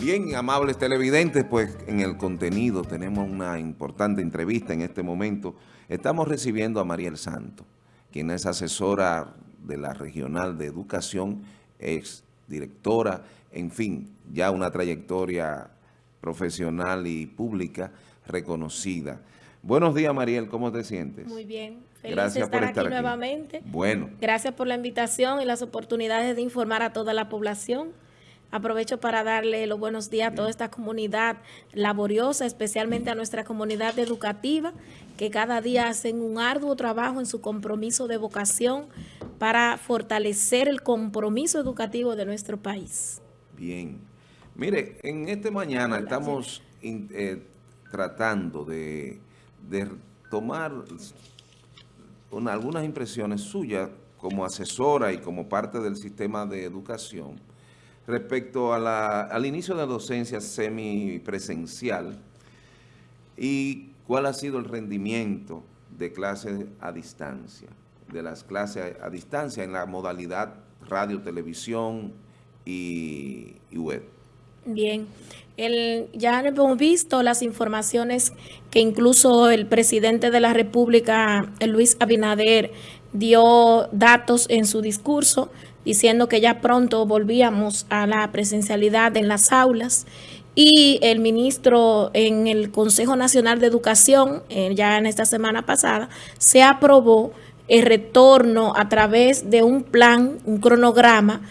Bien, amables televidentes, pues en el contenido tenemos una importante entrevista en este momento. Estamos recibiendo a Mariel Santo, quien es asesora de la Regional de Educación, ex directora, en fin, ya una trayectoria profesional y pública reconocida. Buenos días, Mariel, ¿cómo te sientes? Muy bien. Feliz Gracias estar por estar aquí, nuevamente. Bueno. Gracias por la invitación y las oportunidades de informar a toda la población. Aprovecho para darle los buenos días a toda esta comunidad laboriosa, especialmente a nuestra comunidad educativa, que cada día hacen un arduo trabajo en su compromiso de vocación para fortalecer el compromiso educativo de nuestro país. Bien. Mire, en este mañana estamos eh, tratando de, tomar algunas impresiones suyas como asesora y como parte del sistema de educación respecto al inicio de la docencia semipresencial y cuál ha sido el rendimiento de clases a distancia, de las clases a, distancia en la modalidad radio, televisión y, web. Bien, el, ya hemos visto las informaciones que incluso el presidente de la República, Luis Abinader, dio datos en su discurso diciendo que ya pronto volvíamos a la presencialidad en las aulas y el ministro en el Consejo Nacional de Educación, eh, ya en esta semana pasada, se aprobó el retorno a través de un plan, un cronograma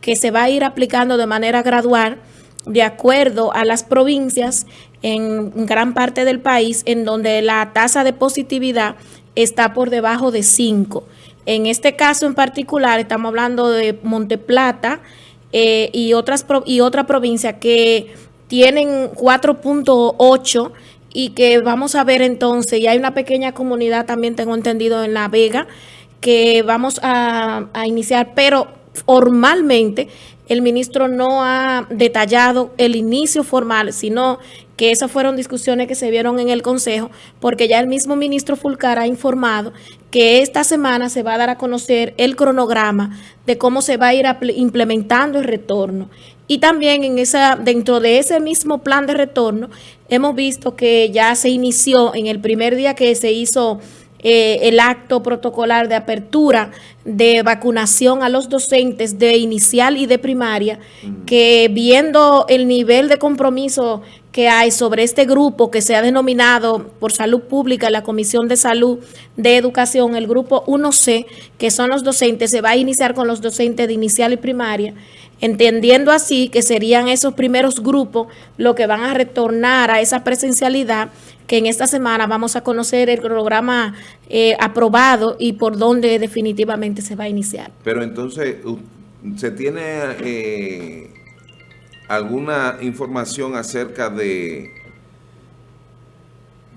que se va a ir aplicando de manera gradual de acuerdo a las provincias en gran parte del país en donde la tasa de positividad está por debajo de 5. En este caso en particular estamos hablando de Monteplata eh, y, otras, y otra provincia que tienen 4.8 y que vamos a ver entonces, y hay una pequeña comunidad también tengo entendido en La Vega, que vamos a, a iniciar, pero formalmente el ministro no ha detallado el inicio formal, sino que esas fueron discusiones que se vieron en el Consejo, porque ya el mismo ministro Fulcar ha informado que esta semana se va a dar a conocer el cronograma de cómo se va a ir implementando el retorno. Y también en esa, dentro de ese mismo plan de retorno, hemos visto que ya se inició en el primer día que se hizo eh, el acto protocolar de apertura de vacunación a los docentes de inicial y de primaria, que viendo el nivel de compromiso que hay sobre este grupo que se ha denominado por salud pública, la Comisión de Salud de Educación, el grupo 1C, que son los docentes, se va a iniciar con los docentes de inicial y primaria, entendiendo así que serían esos primeros grupos los que van a retornar a esa presencialidad que en esta semana vamos a conocer el programa eh, aprobado y por dónde definitivamente se va a iniciar. Pero entonces, ¿se tiene eh, alguna información acerca de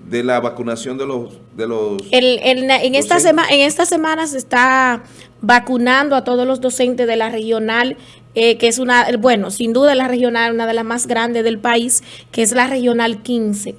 de la vacunación de los de los en esta semana en esta semana se está vacunando a todos los docentes de la regional eh, que es una bueno sin duda la regional una de las más grandes del país que es la regional 15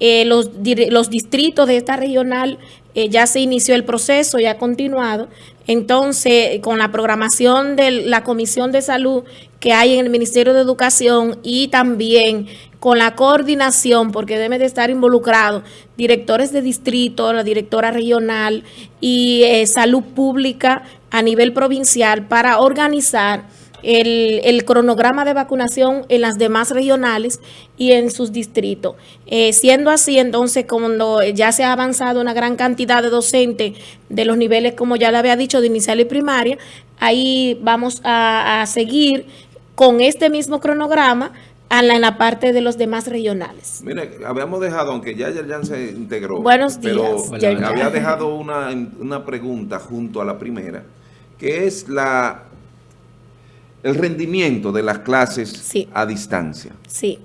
eh, los, los distritos de esta regional eh, ya se inició el proceso, ya ha continuado. Entonces, con la programación de la Comisión de Salud que hay en el Ministerio de Educación y también con la coordinación, porque deben de estar involucrados directores de distrito, la directora regional y eh, salud pública a nivel provincial para organizar el, cronograma de vacunación en las demás regionales y en sus distritos. Eh, siendo así, entonces, cuando ya se ha avanzado una gran cantidad de docentes de los niveles, como ya le había dicho, de inicial y primaria, ahí vamos a, seguir con este mismo cronograma en la parte de los demás regionales. Mire, habíamos dejado, aunque ya ya se integró, Buenos días, pero había dejado una, una pregunta junto a la primera, que es la el rendimiento de las clases a distancia. Sí.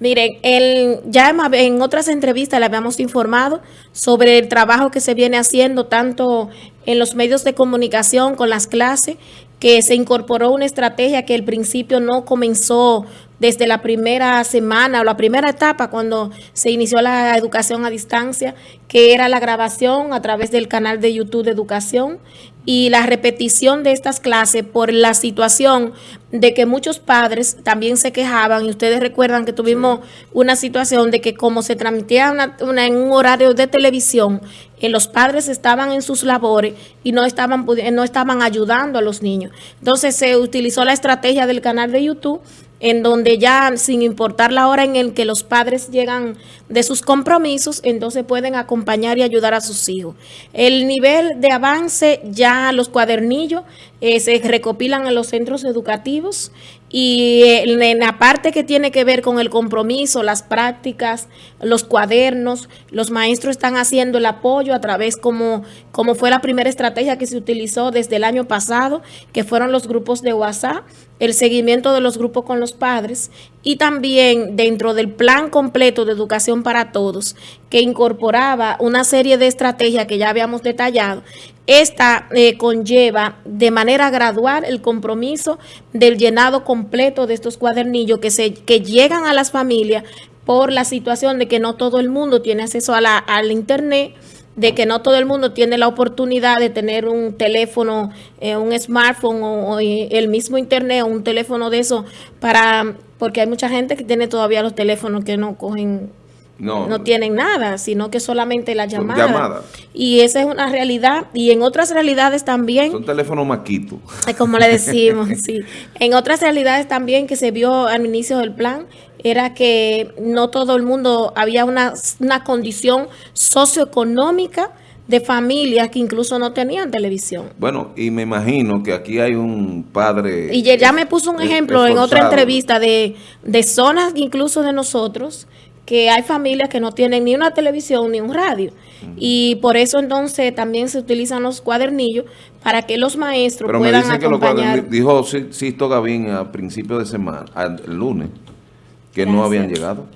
Miren, el, ya en otras entrevistas le habíamos informado sobre el trabajo que se viene haciendo tanto en los medios de comunicación con las clases, que se incorporó una estrategia que al principio no comenzó desde la primera semana o la primera etapa cuando se inició la educación a distancia, que era la grabación a través del canal de YouTube de educación y la repetición de estas clases por la situación de que muchos padres también se quejaban y ustedes recuerdan que tuvimos una situación de que como se transmitía en un horario de televisión, eh, los padres estaban en sus labores y no estaban, no estaban ayudando a los niños. Entonces se utilizó la estrategia del canal de YouTube en donde ya sin importar la hora en el que los padres llegan de sus compromisos, entonces pueden acompañar y ayudar a sus hijos. El nivel de avance, ya los cuadernillos eh, se recopilan en los centros educativos y eh, en la parte que tiene que ver con el compromiso, las prácticas, los cuadernos, los maestros están haciendo el apoyo a través como, como fue la primera estrategia que se utilizó desde el año pasado, que fueron los grupos de WhatsApp, el seguimiento de los grupos con los padres y también dentro del plan completo de educación para todos, que incorporaba una serie de estrategias que ya habíamos detallado, esta eh, conlleva de manera gradual el compromiso del llenado completo de estos cuadernillos que, se, que llegan a las familias por la situación de que no todo el mundo tiene acceso a la, al internet, de que no todo el mundo tiene la oportunidad de tener un teléfono, eh, un smartphone o, el mismo internet o un teléfono de eso para, porque hay mucha gente que tiene todavía los teléfonos que no cogen no, tienen nada, sino que solamente la llamada. Y esa es una realidad. Y en otras realidades también... Son teléfonos maquitos. Como le decimos, sí. En otras realidades también que se vio al inicio del plan, era que no todo el mundo, había una, una condición socioeconómica de familias que incluso no tenían televisión. Bueno, y me imagino que aquí hay un padre... Y ya me puso un ejemplo en otra entrevista de, de zonas incluso de nosotros que hay familias que no tienen ni una televisión ni un radio. Y por eso entonces también se utilizan los cuadernillos para que los maestros Pero puedan me dicen acompañar. Que dijo Sisto Gavín a principios de semana, el lunes, que no habían llegado.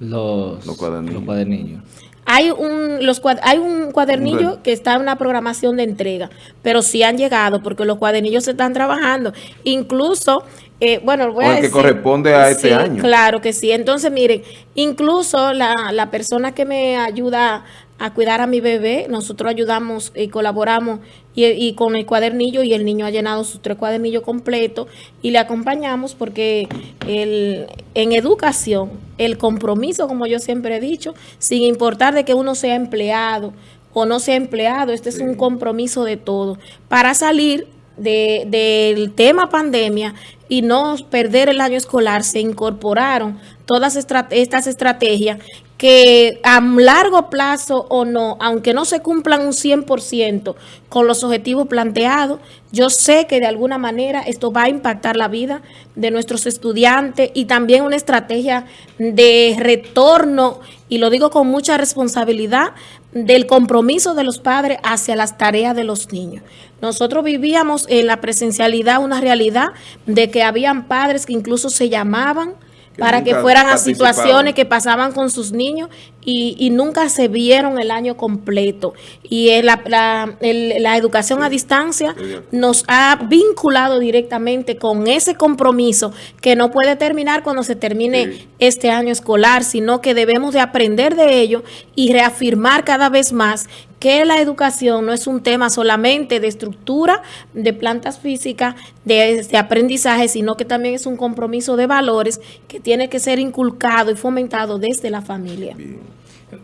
Los, los cuadernillos. Hay un, los, hay un cuadernillo que está en una programación de entrega, pero sí han llegado porque los cuadernillos se están trabajando. Incluso eh, bueno, voy a que corresponde a este año. Claro que sí. Entonces, miren, incluso la, la persona que me ayuda a cuidar a mi bebé, nosotros ayudamos y colaboramos y, con el cuadernillo y el niño ha llenado sus tres cuadernillos completos y le acompañamos porque el, en educación el compromiso, como yo siempre he dicho, sin importar de que uno sea empleado o no sea empleado, este es un compromiso de todo. Para salir de, del tema pandemia y no perder el año escolar, se incorporaron todas estas estrategias que a largo plazo o no, aunque no se cumplan un 100% con los objetivos planteados, yo sé que de alguna manera esto va a impactar la vida de nuestros estudiantes y también una estrategia de retorno, y lo digo con mucha responsabilidad, del compromiso de los padres hacia las tareas de los niños. Nosotros vivíamos en la presencialidad una realidad de que habían padres que incluso se llamaban para que fueran a situaciones que pasaban con sus niños y, nunca se vieron el año completo. Y la, la, educación a distancia nos ha vinculado directamente con ese compromiso que no puede terminar cuando se termine este año escolar, sino que debemos de aprender de ello y reafirmar cada vez más que la educación no es un tema solamente de estructura, de plantas físicas, de, aprendizaje, sino que también es un compromiso de valores que tiene que ser inculcado y fomentado desde la familia.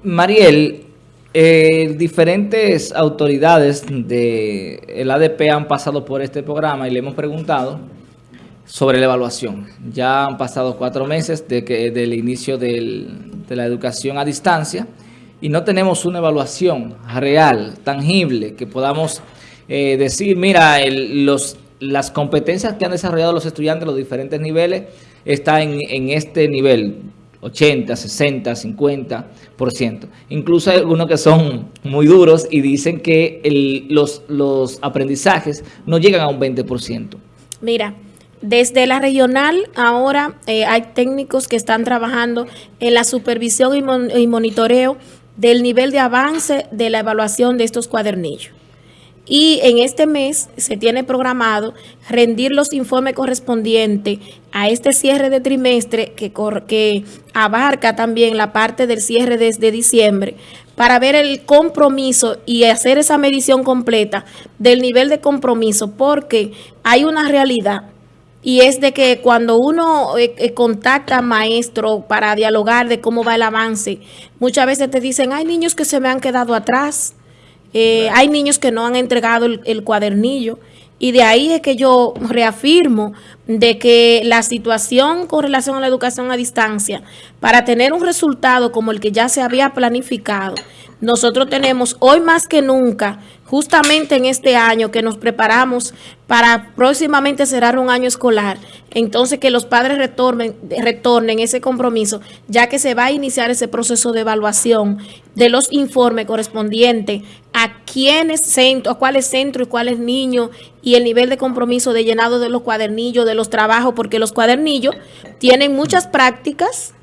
Mariel, eh, diferentes autoridades del ADP han pasado por este programa y le hemos preguntado sobre la evaluación. Ya han pasado cuatro meses de que, del inicio de la educación a distancia y no tenemos una evaluación real, tangible, que podamos eh, decir, mira, las competencias que han desarrollado los estudiantes los diferentes niveles están en, en este nivel, 80, 60, 50%. Incluso hay algunos que son muy duros y dicen que los, los aprendizajes no llegan a un 20%. Mira, desde la regional ahora eh, hay técnicos que están trabajando en la supervisión y, monitoreo del nivel de avance de la evaluación de estos cuadernillos. Y en este mes se tiene programado rendir los informes correspondientes a este cierre de trimestre que, que abarca también la parte del cierre desde diciembre para ver el compromiso y hacer esa medición completa del nivel de compromiso porque hay una realidad y es de que cuando uno eh, eh, contacta a maestro para dialogar de cómo va el avance, muchas veces te dicen, hay niños que se me han quedado atrás, eh, hay niños que no han entregado el, cuadernillo. Y de ahí es que yo reafirmo de que la situación con relación a la educación a distancia, para tener un resultado como el que ya se había planificado, nosotros tenemos hoy más que nunca, justamente en este año que nos preparamos para próximamente cerrar un año escolar, entonces que los padres retornen, retornen ese compromiso, ya que se va a iniciar ese proceso de evaluación de los informes correspondientes a quiénes centros, a cuáles centros y cuáles niños y el nivel de compromiso de llenado de los cuadernillos, de los trabajos, porque los cuadernillos tienen muchas prácticas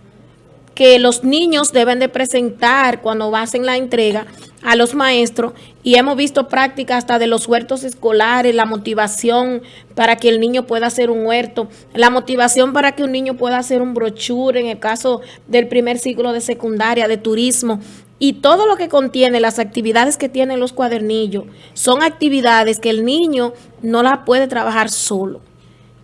que los niños deben de presentar cuando hacen la entrega a los maestros y hemos visto prácticas hasta de los huertos escolares, la motivación para que el niño pueda hacer un huerto, la motivación para que un niño pueda hacer un brochure en el caso del primer ciclo de secundaria, de turismo y todo lo que contiene las actividades que tienen los cuadernillos son actividades que el niño no la puede trabajar solo.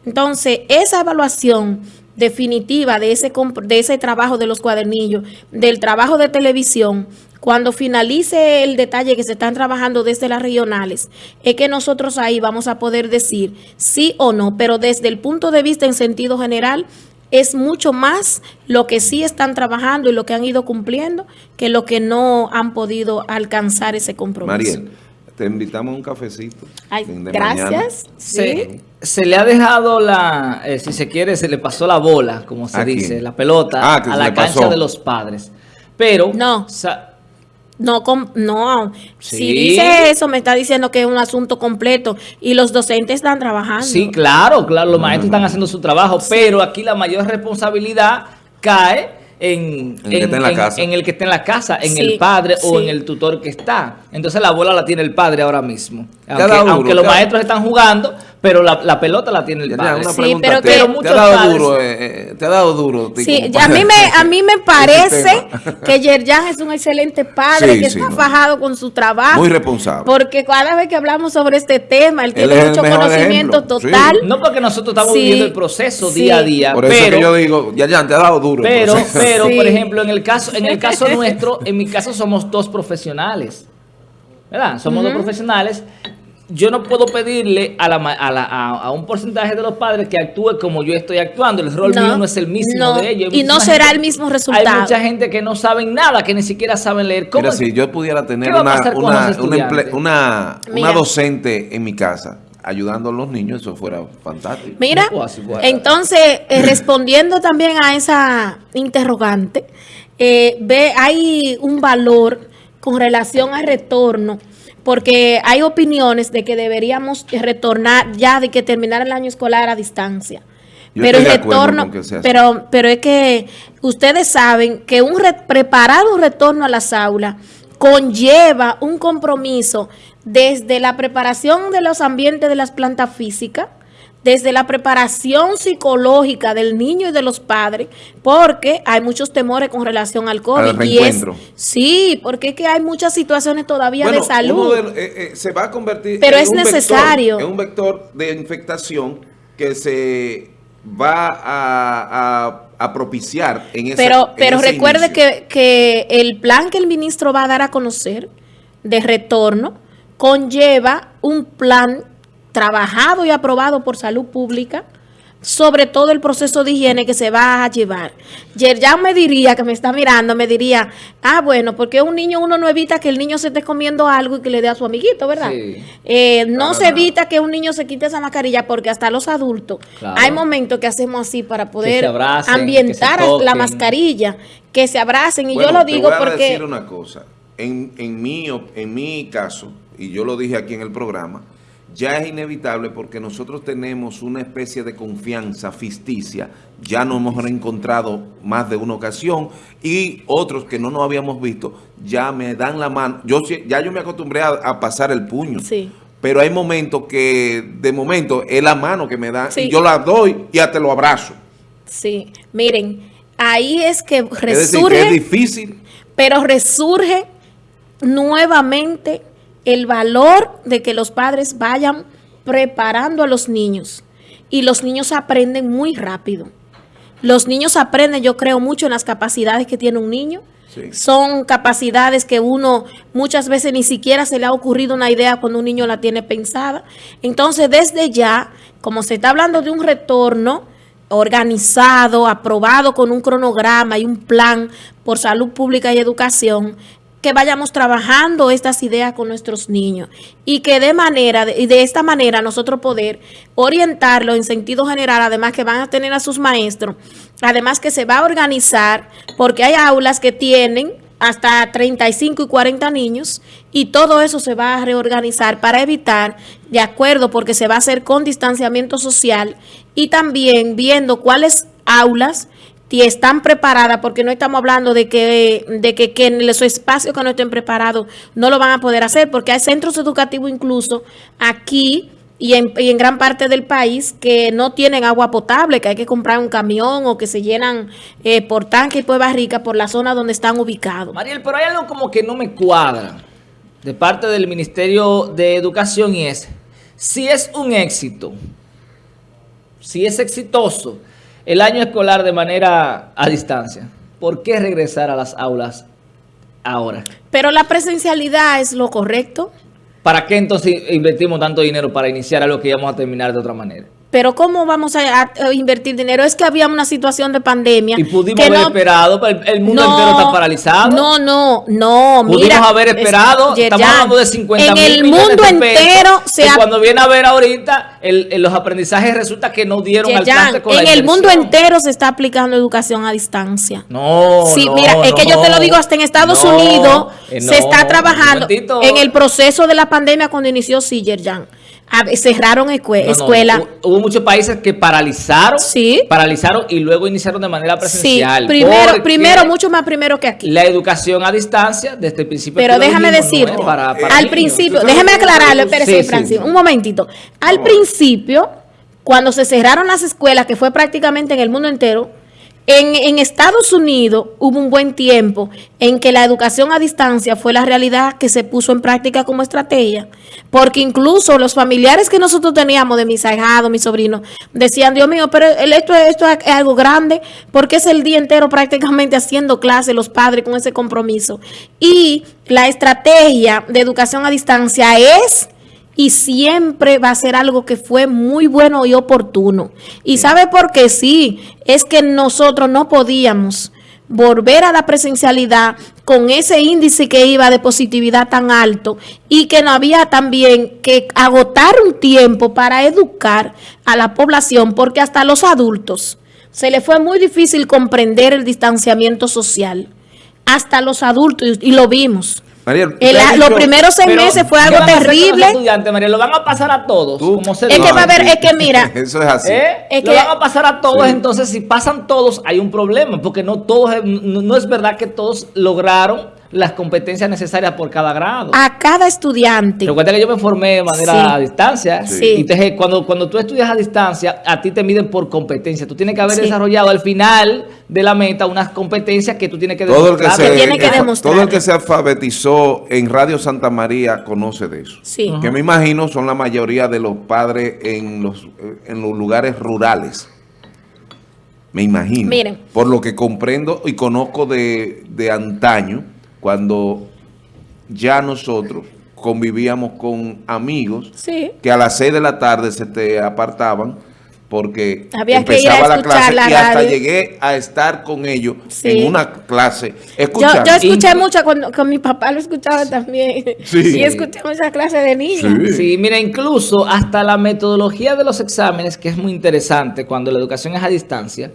Entonces, esa evaluación definitiva de ese, de ese trabajo de los cuadernillos, del trabajo de televisión, cuando finalice el detalle que se están trabajando desde las regionales, es que nosotros ahí vamos a poder decir sí o no, pero desde el punto de vista en sentido general, es mucho más lo que sí están trabajando y lo que han ido cumpliendo que lo que no han podido alcanzar ese compromiso. Te invitamos a un cafecito. gracias. Se, se, le ha dejado la, eh, si se quiere, se le pasó la bola, como se dice, la pelota ah, a la cancha de los padres. Pero... No. No, no. Si dice eso, me está diciendo que es un asunto completo y los docentes están trabajando. Sí, claro, claro, los maestros están haciendo su trabajo, pero aquí la mayor responsabilidad cae en, el, que en, la casa. en el que está en la casa, en el padre o en el tutor que está. Entonces la bola la tiene el padre ahora mismo. Aunque, los maestros están jugando, pero la, pelota la tiene el padre. Sí, pero te, te, ha dado duro, eh, eh, te ha dado duro. Sí, a mí me, a mí me parece que Yerjan es un excelente padre, que está fajado con su trabajo. Muy responsable. Porque cada vez que hablamos sobre este tema, él tiene mucho conocimiento total. No porque nosotros estamos viviendo el proceso día a día. Por eso que yo digo, Yerjan, te ha dado duro. Pero, pero por ejemplo, en el caso, en el caso nuestro, en mi caso somos dos profesionales. ¿Verdad? Somos dos profesionales yo no puedo pedirle a, la, a, un porcentaje de los padres que actúe como yo estoy actuando. El rol mío no es el mismo de ellos. Y no será el mismo resultado. Hay mucha gente que no sabe nada, que ni siquiera saben leer. ¿Cómo si yo pudiera tener una, una, una, docente en mi casa ayudando a los niños, eso fuera fantástico. Mira, entonces, eh, respondiendo también a esa interrogante, eh, ve, hay un valor con relación al retorno porque hay opiniones de que deberíamos retornar ya de que terminar el año escolar a distancia. pero el retorno, pero, pero es que ustedes saben que un preparar un retorno a las aulas conlleva un compromiso desde la preparación de los ambientes de las plantas físicas, desde la preparación psicológica del niño y de los padres, porque hay muchos temores con relación al COVID. y es, sí, porque es que hay muchas situaciones todavía de salud. Eh, eh, se va a convertir Pero es necesario. en un vector de infectación que se va a, propiciar en ese Pero, pero recuerde que, que el plan que el ministro va a dar a conocer de retorno conlleva un plan trabajado y aprobado por salud pública sobre todo el proceso de higiene que se va a llevar. ya me diría, que me está mirando, me diría, ah, bueno, porque un niño uno no evita que el niño se esté comiendo algo y que le dé a su amiguito, ¿verdad? Eh, no se evita que un niño se quite esa mascarilla porque hasta los adultos hay momentos que hacemos así para poder ambientar la mascarilla, que se abracen. Y yo lo digo te voy porque... decir una cosa, en, en, mi, en mi caso, y yo lo dije aquí en el programa, ya es inevitable porque nosotros tenemos una especie de confianza ficticia, ya nos hemos reencontrado más de una ocasión y otros que no nos habíamos visto ya me dan la mano, yo ya yo me acostumbré a, pasar el puño. pero hay momentos que, de momento, es la mano que me da, Sí. y yo la doy y hasta lo abrazo. Sí, miren, ahí es que Es decir, resurge, que es difícil. pero resurge nuevamente el valor de que los padres vayan preparando a los niños. Y los niños aprenden muy rápido. Los niños aprenden, yo creo, mucho en las capacidades que tiene un niño. Sí. Son capacidades que uno muchas veces ni siquiera se le ha ocurrido una idea cuando un niño la tiene pensada. Entonces, desde ya, como se está hablando de un retorno organizado, aprobado con un cronograma y un plan por salud pública y educación, que vayamos trabajando estas ideas con nuestros niños y que de manera y de esta manera nosotros poder orientarlo en sentido general, además que van a tener a sus maestros, además que se va a organizar porque hay aulas que tienen hasta 35 y 40 niños y todo eso se va a reorganizar para evitar, de acuerdo, porque se va a hacer con distanciamiento social y también viendo cuáles aulas y están preparadas, porque no estamos hablando de que, de que, en los espacios que no estén preparados no lo van a poder hacer, porque hay centros educativos incluso aquí y en, y en gran parte del país que no tienen agua potable, que hay que comprar un camión o que se llenan eh, por tanque y por barrica por la zona donde están ubicados. Mariel, pero hay algo como que no me cuadra de parte del Ministerio de Educación y es, si es un éxito, si es exitoso el año escolar de manera a distancia, ¿por qué regresar a las aulas ahora? Pero la presencialidad es lo correcto. ¿Para qué entonces invertimos tanto dinero para iniciar algo que íbamos a terminar de otra manera? Pero ¿cómo vamos a, a invertir dinero? Es que había una situación de pandemia. Y pudimos que haber no- esperado, el, el mundo No, entero está paralizado. No, no, no. Pudimos mira, haber es- esperado, estamos hablando de 50 En el mundo entero se ha cuando viene a ver ahorita, el- el- los aprendizajes resulta que no dieron al Yerjan, traste con la en el mundo entero se está aplicando educación a distancia. No, Sí, no, mira, es que yo te lo digo, hasta en Estados Unidos eh, se está trabajando en el proceso de la pandemia cuando inició Yerjan. A ver, Cerraron escue- No, no, escuelas. hu- Hubo muchos países que paralizaron, Sí. paralizaron y luego iniciaron de manera Sí, presencial. primero, primero, mucho más primero que aquí. La educación a distancia, desde el principio. Pero déjame no decirte, es para- para al niños. principio, déjame aclararlo, espérese, Sí, Francis, sí. un momentito. Al principio, cuando se cerraron las escuelas, que fue prácticamente en el mundo entero, en, Estados Unidos hubo un buen tiempo en que la educación a distancia fue la realidad que se puso en práctica como estrategia, porque incluso los familiares que nosotros teníamos de mis ahijados, mis sobrinos, decían, Dios mío, pero esto, esto es algo grande, porque es el día entero prácticamente haciendo clases los padres con ese compromiso. Y la estrategia de educación a distancia es y siempre va a ser algo que fue muy bueno y oportuno. ¿Y sabe por qué? Sí, es que nosotros no podíamos volver a la presencialidad con ese índice que iba de positividad tan alto y que no había también que agotar un tiempo para educar a la población porque hasta los adultos se le fue muy difícil comprender el distanciamiento social. Hasta los adultos, y lo vimos. Mariel, El- he los dicho- primeros seis Pero, meses fue ¿qué algo terrible. estudiantes, María? Lo van a pasar a todos. Tú- como se Es que va a haber- es que mira, Eso es así. ¿Eh? Es Lo que- van a pasar a todos, Sí. entonces si pasan todos hay un problema, porque no todos, no, no es verdad que todos lograron las competencias necesarias por cada grado. a cada estudiante. Recuerda que yo me formé de manera Sí. a distancia. Sí. Y entonces, cuando, cuando tú estudias a distancia, a ti te miden por competencia. Tú tienes que haber Sí. desarrollado al final de la meta unas competencias que tú tienes que Todo el que, demostrar. se, tiene que demostrar. todo el que se alfabetizó en Radio Santa María conoce de eso. Sí. Que me imagino son la mayoría de los padres en los, eh, en los lugares rurales. Me imagino. Miren. Por lo que comprendo y conozco de, de antaño, cuando ya nosotros convivíamos con amigos Sí. que a las 6 de la tarde se te apartaban porque Había que ir a empezaba la clase la y hasta llegué a estar con ellos Sí. en una clase Yo, escuché mucho cuando con mi papá lo escuchaba también. Sí. Y escuché muchas clases de niños. Sí. Sí, mira, incluso hasta la metodología de los exámenes, que es muy interesante cuando la educación es a distancia.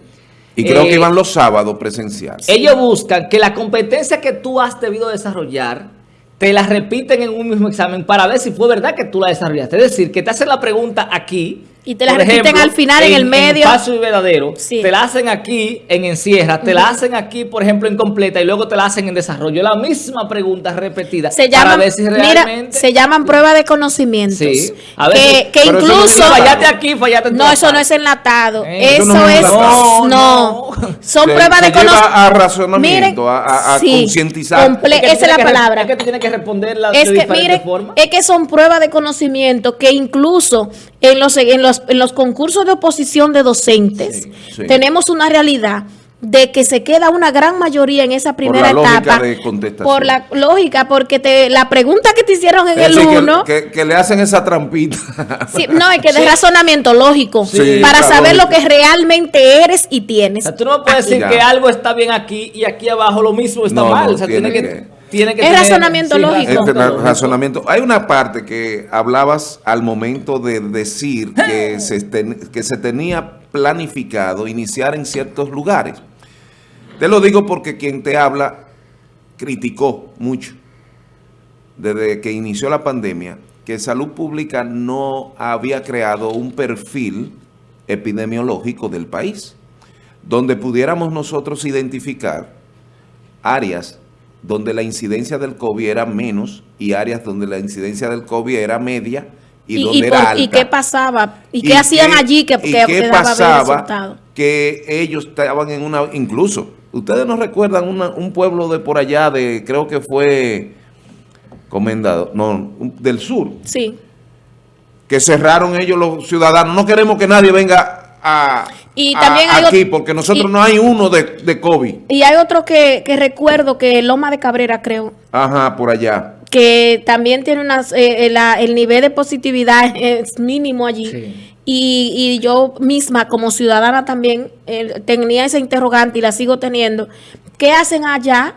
Y creo eh, que iban los sábados presenciales. Ellos buscan que la competencia que tú has debido desarrollar te la repiten en un mismo examen para ver si fue verdad que tú la desarrollaste. Es decir, que te hacen la pregunta aquí Y te la por repiten al final, en el medio. En Paso y Verdadero. Sí. Te la hacen aquí en Encierra, te la hacen aquí, por ejemplo, en Completa y luego te la hacen en Desarrollo. La misma pregunta repetida. Se para llaman, ver si mira, realmente... se llaman pruebas de conocimientos. Sí. A que, veces- que incluso... fallaste aquí, fallaste en No, eso no es enlatado. Eh, eso eso no es. No, No, Son Se- pruebas se de conocimiento. a razonamiento, a- a- a concientizar. comple- Es que tú esa es la que palabra. Es que tú tienes que responder la, Es de que, forma. es que son pruebas de conocimiento que incluso en los, en los, en los concursos de oposición de docentes Sí, sí. tenemos una realidad de que se queda una gran mayoría en esa primera la lógica etapa de contestación. por la lógica, porque te, la pregunta que te hicieron en Es el decir, que- 1 que, que le hacen esa trampita. Sí, no, es que de razonamiento lógico, Sí, para la saber lo que realmente eres y O tienes. sea, tú no puedes decir Ya. que algo está bien aquí y aquí abajo lo mismo está No, mal. no, o sea, tiene tiene, que, que- tiene que Es tener- razonamiento lógico. Este ra- lógico. razonamiento. Hay una parte que hablabas al momento de decir que se, ten- que se tenía planificado iniciar en ciertos lugares. Te lo digo porque quien te habla criticó mucho desde que inició la pandemia que Salud Pública no había creado un perfil epidemiológico del país, donde pudiéramos nosotros identificar áreas donde la incidencia del COVID era menos y áreas donde la incidencia del COVID era media y, ¿Y, donde y era por- alta. y qué pasaba? ¿Y, qué hacían allí que, y qué pasaba resultado? que ellos estaban en una incluso ustedes no recuerdan una- un pueblo de por allá de creo que fue comendado no del sur Sí. que cerraron ellos los ciudadanos no queremos que nadie venga a, Y a- también hay aquí porque nosotros y- no hay uno de, de COVID Y hay otro que, que recuerdo que Loma de Cabrera, creo, ajá por allá que también tiene unas, eh, eh, la- el nivel de positividad es mínimo allí. Sí. Y, y yo misma como ciudadana también eh, tenía esa interrogante y la sigo teniendo. ¿Qué hacen allá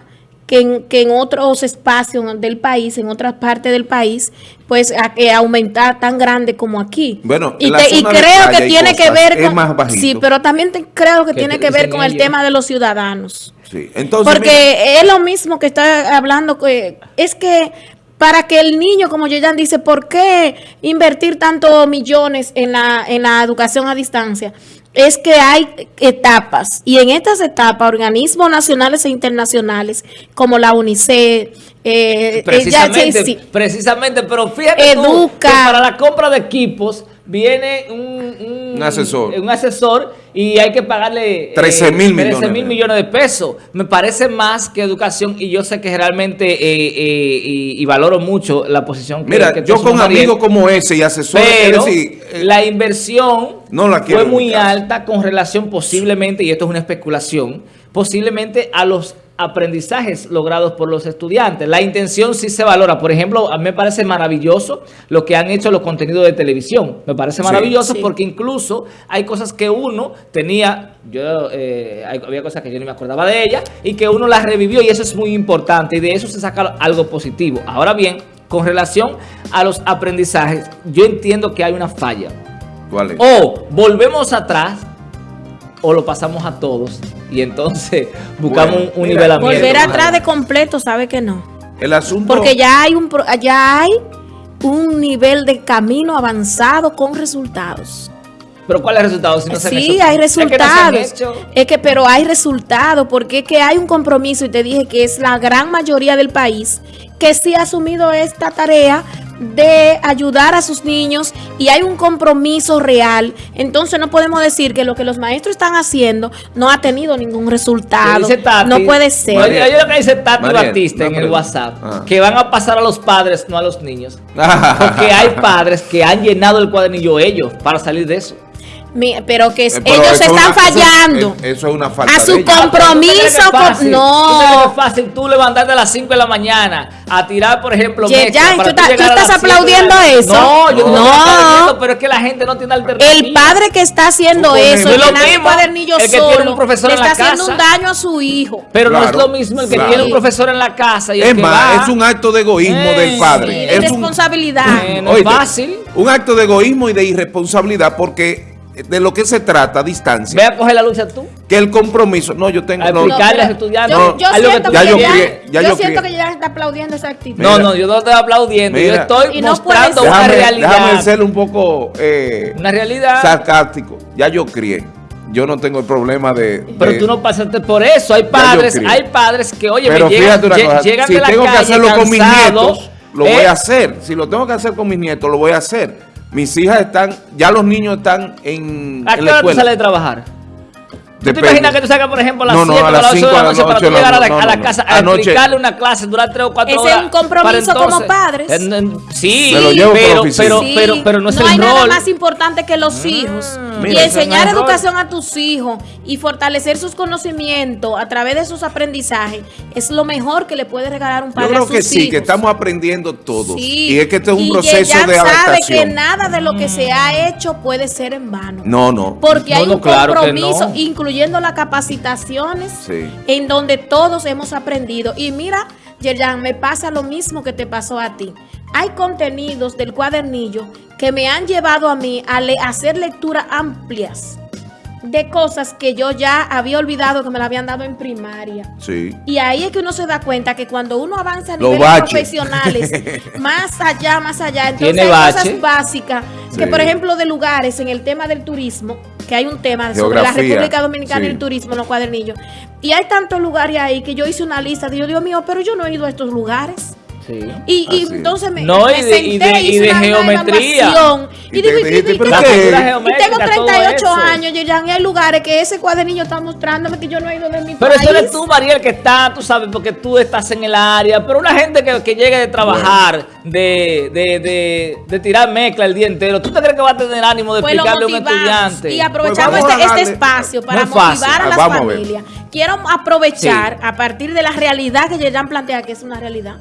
que en, que en otros espacios del país, en otras partes del país, pues a, que aumentar tan grande como aquí? Bueno, y, te- y creo que tiene que ver con... más sí, pero también te- creo que ¿Qué tiene que ver con el tema de los ciudadanos. sí entonces Porque mira, es lo mismo que está hablando, que es que para que el niño, como yo ya dice, ¿por qué invertir tantos millones en la, en la educación a distancia? Es que hay etapas y en estas etapas organismos nacionales e internacionales como la UNICEF, eh, Precisamente, eh, ya- sí, sí. precisamente, pero fíjate tú que para la compra de equipos viene un, un, Un asesor. un asesor y hay que pagarle 13 mil millones 13 mil de- millones de pesos. Me parece más que educación y yo sé que realmente eh, eh, y, y valoro mucho la posición que mira que yo con amigos como ese y asesores pero es decir, eh, la inversión no la quiero fue muy alta con relación posiblemente, y esto es una especulación, posiblemente a los aprendizajes logrados por los estudiantes. La intención sí se valora. Por ejemplo, a mí me parece maravilloso lo que han hecho los contenidos de televisión. Me parece maravilloso Sí. porque incluso hay cosas que uno tenía, yo eh, hay- había cosas que yo ni me acordaba de ella y que uno las revivió y eso es muy importante y de eso se saca algo positivo. Ahora bien, con relación a los aprendizajes, yo entiendo que hay una falla. ¿cuál es? O volvemos atrás o lo pasamos a todos y entonces buscamos Bueno, un, un nivelamiento. Volver atrás de completo, sabe que no. el asunto Porque ya hay un pro- ya hay un nivel de camino avanzado con resultados. Pero ¿cuál es el resultado? Si no se han sí, hecho? hay Es que no se han resultados. hecho. Es que, pero hay resultados, porque es que hay un compromiso, y te dije que es la gran mayoría del país que sí ha asumido esta tarea de ayudar a sus niños y hay un compromiso real. Entonces no podemos decir que lo que los maestros están haciendo no ha tenido ningún resultado. dice Tati- no puede ser. Oye lo que dice Tati Batista en el. WhatsApp. Ah. Que van a pasar a los padres, no a los niños. Porque hay padres que han llenado el cuadernillo ellos para salir de eso. Mi- pero que es- Eh, pero ellos están una- fallando. eh, Eso es una falta a su de compromiso. ¿Tú crees que fácil? no. ¿Tú crees que es fácil tú levantarte a las 5 de la mañana a tirar, por ejemplo, Ye- mezcla ya, para ¿tú estás- tú la aplaudiendo eso? No, yo no, No. estoy aplaudiendo, pero es que la gente no tiene alternativa. El padre que está haciendo Tú eso, el mismo cuadernillo el que solo, tiene un profesor le en la está haciendo casa. un daño a su hijo. Pero no es lo mismo el que claro. tiene un profesor en la casa y el Es que más, va. es un acto de egoísmo Eh, del Sí, padre. de es responsabilidad. No es Oíste, fácil. un acto de egoísmo y de irresponsabilidad porque de lo que se trata a distancia. Ve a coger la lucha tú. Que el compromiso, no, yo tengo... A no, explicarle a pero los estudiantes. Yo, yo que siento ya que yo ya- crié, ya yo yo siento crié. que ya está aplaudiendo esa actitud. No, no, yo no estoy aplaudiendo. Mira. Yo estoy no mostrando una déjame, realidad. déjame ser un poco eh, Una realidad. sarcástico. Ya yo crié. Yo no tengo el problema de... Pero de- tú no pasaste por eso. Hay padres, hay padres que, oye, Pero me llegan, fíjate una cosa, llegan si de la tengo que calle hacerlo con mis nietos, lo ¿eh? voy a hacer. Si lo tengo que hacer con mis nietos, lo voy a hacer. Mis hijas están, ya los niños están en, ¿A en qué la hora tú escuela. sales de trabajar? ¿Tú te imaginas que tú salgas, por ejemplo, a las No, no, 7 a o a las las 8 de 5 la noche para tú llegar a la, no, a la no, casa no. a Anoche- explicarle una clase, durar 3 o 4 Ese horas? es un compromiso como padres. En- en- sí, Me lo llevo pero, pero, Sí, pero, pero no es el hay nada más importante que los hijos. y Mira, ese enseñar no educación a tus hijos y fortalecer sus conocimientos a través de sus aprendizajes es lo mejor que le puede regalar un Yo padre a creo sus que sí, hijos. que estamos aprendiendo todos. Sí, Y es que este es un y proceso ella de sabe que adaptación. nada de lo que se ha hecho puede ser en vano. No, no. Porque No, hay no, un compromiso, no. Incluyendo las capacitaciones, Sí. en donde todos hemos aprendido. Y mira, Yerjan, me pasa lo mismo que te pasó a ti. Hay contenidos del cuadernillo que me han llevado a mí a le- hacer lecturas amplias de cosas que yo ya había olvidado que me la habían dado en primaria. Sí. Y ahí es que uno se da cuenta que cuando uno avanza a Los niveles profesionales, más allá, más allá, entonces Tiene hay cosas básicas que, por ejemplo, de lugares en el tema del turismo, que hay un tema sobre la República Dominicana y el turismo en los cuadernillos. Y hay tantos lugares ahí que yo hice una lista, digo, Dios mío, pero yo no he ido a estos lugares. Sí. Y, y entonces me, No, me y de- y senté y hice de una- una geometría. Y Y, te digo, ¿y- ¿qué? tengo? Figura Y tengo geométrica, todo 38 eso. años, Yerjan, y hay lugares que ese cuadernillo está mostrándome que yo no he ido de mi Pero país. eso eres tú, Mariel, que está, tú sabes, porque tú estás en el área. Pero una gente que, que llegue de trabajar, de, de, de, de tirar mezcla el día entero, ¿tú te crees que va a tener ánimo de Pues explicarle a un estudiante? y aprovechamos Pues este, este espacio para No es fácil. motivar a Ah, las vamos a ver. familias. Quiero aprovechar a partir de la realidad que Yerjan plantea, que es una realidad,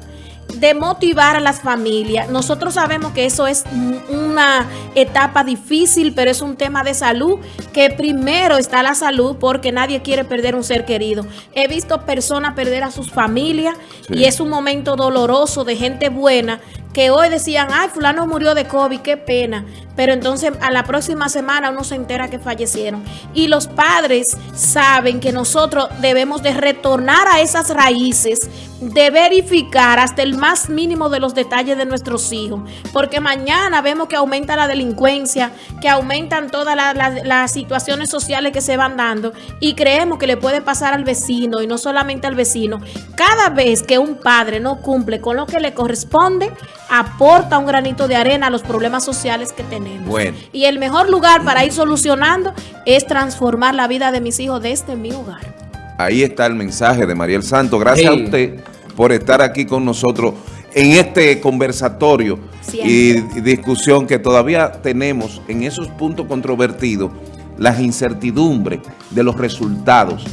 de motivar a las familias. Nosotros sabemos que eso es un- una etapa difícil, pero es un tema de salud, que primero está la salud porque nadie quiere perder un ser querido. He visto personas perder a sus familias Sí. y es un momento doloroso de gente buena que hoy decían, ay, fulano murió de COVID, qué pena. Pero entonces a la próxima semana uno se entera que fallecieron. Y los padres saben que nosotros debemos de retornar a esas raíces, de verificar hasta el más mínimo de los detalles de nuestros hijos. Porque mañana vemos que aumenta la delincuencia, que aumentan todas la- la- las situaciones sociales que se van dando y creemos que le puede pasar al vecino y no solamente al vecino. Cada vez que un padre no cumple con lo que le corresponde, aporta un granito de arena a los problemas sociales que tenemos. Bueno. Y el mejor lugar para ir solucionando es transformar la vida de mis hijos desde mi hogar. Ahí está el mensaje de Mariel Santo. Gracias a usted por estar aquí con nosotros en este conversatorio Siempre. y discusión que todavía tenemos en esos puntos controvertidos, las incertidumbres de los resultados.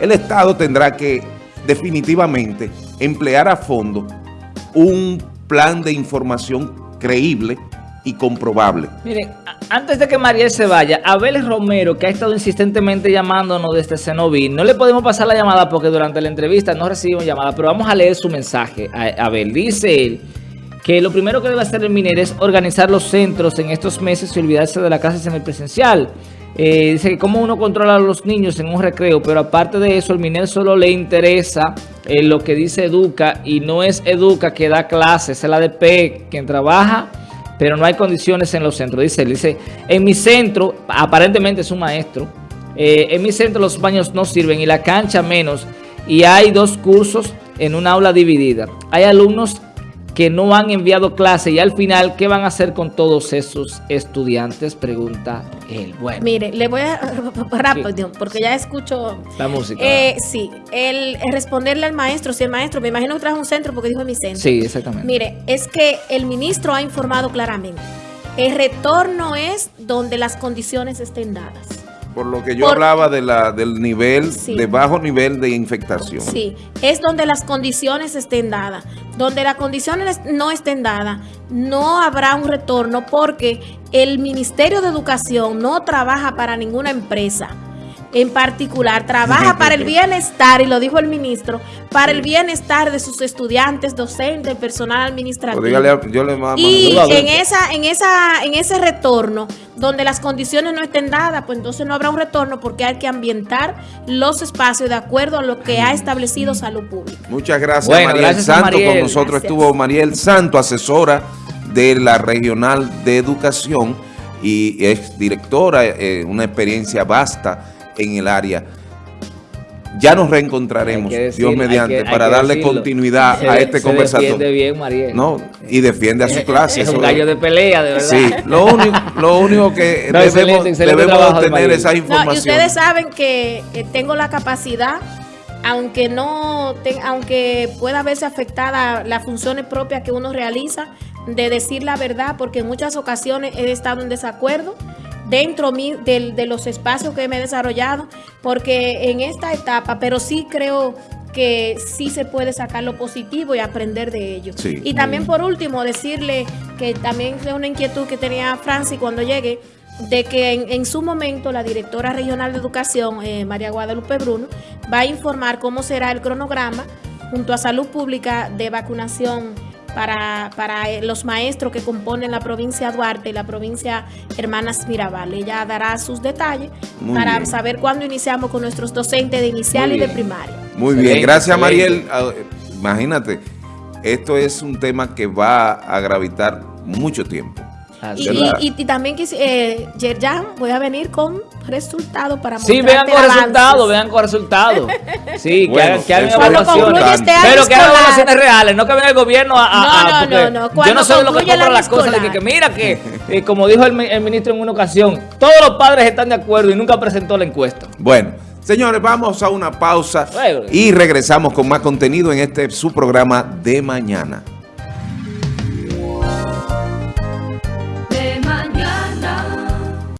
El Estado tendrá que definitivamente emplear a fondo un plan de información creíble y comprobable. Miren, antes de que Mariel se vaya, Abel Romero, que ha estado insistentemente llamándonos desde Cenoví, no le podemos pasar la llamada porque durante la entrevista no recibimos llamada, pero vamos a leer su mensaje. A- Abel dice él que lo primero que debe hacer el MINER es organizar los centros en estos meses y olvidarse de la clase semipresencial. Eh, dice que cómo uno controla a los niños en un recreo, pero aparte de eso, el MINER solo le interesa eh, lo que dice Educa y no es Educa que da clases, es el ADP quien trabaja pero no hay condiciones en los centros. Dice dice, en mi centro, aparentemente es un maestro, eh, en mi centro los baños no sirven y la cancha menos, y hay dos cursos en una aula dividida. Hay alumnos que no han enviado clase y al final, ¿qué van a hacer con todos esos estudiantes? Pregunta él. Bueno, Mire, le voy a rápido, porque ya escucho la música. Eh, sí, el, responderle al maestro, si el maestro, me imagino que trajo un centro porque dijo en mi centro. sí, exactamente. Mire, es que el ministro ha informado claramente. El retorno es donde las condiciones estén dadas. Por lo que yo Por- hablaba de la, del nivel, Sí. de bajo nivel de infectación. Sí, es donde las condiciones estén dadas. Donde las condiciones no estén dadas, no habrá un retorno porque el Ministerio de Educación no trabaja para ninguna empresa. En particular trabaja para el bienestar, y lo dijo el ministro, para el bienestar de sus estudiantes, docentes, personal administrativo. Pues dígale, yo le mando- Y yo en esa, en esa, en ese retorno, donde las condiciones no estén dadas, pues entonces no habrá un retorno porque hay que ambientar los espacios de acuerdo a lo que ha establecido salud pública. Muchas gracias, Bueno, Mariel gracias Santo. Con nosotros Gracias. estuvo Mariel Santo, asesora de la Regional de Educación y es directora, eh, una experiencia vasta en el área. Ya nos reencontraremos, decir- Dios hay mediante, que- hay para darle decirlo. continuidad Se a este se conversatorio. defiende bien, Mariel. No, y defiende a su clase. Es un gallo de pelea, de verdad. Sí, lo único, lo único que No, debemos, excelente, excelente debemos tener Mariel. esa No, información. y ustedes saben que tengo la capacidad, aunque no, te- aunque pueda verse afectada las funciones propias que uno realiza, de decir la verdad, porque en muchas ocasiones he estado en desacuerdo dentro del- de los espacios que me he desarrollado, porque en esta etapa, pero sí creo que sí se puede sacar lo positivo y aprender de ello. Sí. Y también por último decirle que también es una inquietud que tenía Francis cuando llegué, de que en, en su momento la directora regional de educación, eh, María Guadalupe Bruno, va a informar cómo será el cronograma junto a salud pública de vacunación para, para eh, los maestros que componen la provincia Duarte y la provincia Hermanas Mirabal. Ella dará sus detalles Muy para bien. saber cuándo iniciamos con nuestros docentes de inicial Muy y de primaria. Muy bien, gracias excelente. Mariel. Ah, Imagínate, esto es un tema que va a gravitar mucho tiempo. Así Y, y- y- y también, eh, Yerjan, voy a venir con resultados para Sí, vean con resultados, vean con resultados. Sí, que Bueno, hagan, que hagan evaluaciones. este Pero que hagan evaluaciones reales, no que venga el gobierno a... a- No, a- no, no, no. Yo no sé de lo que compran año las cosas. De que, mira que, eh, como dijo el, el ministro en una ocasión, todos los padres están de acuerdo y nunca presentó la encuesta. Bueno, señores, vamos a una pausa y regresamos con más contenido en este su programa de mañana.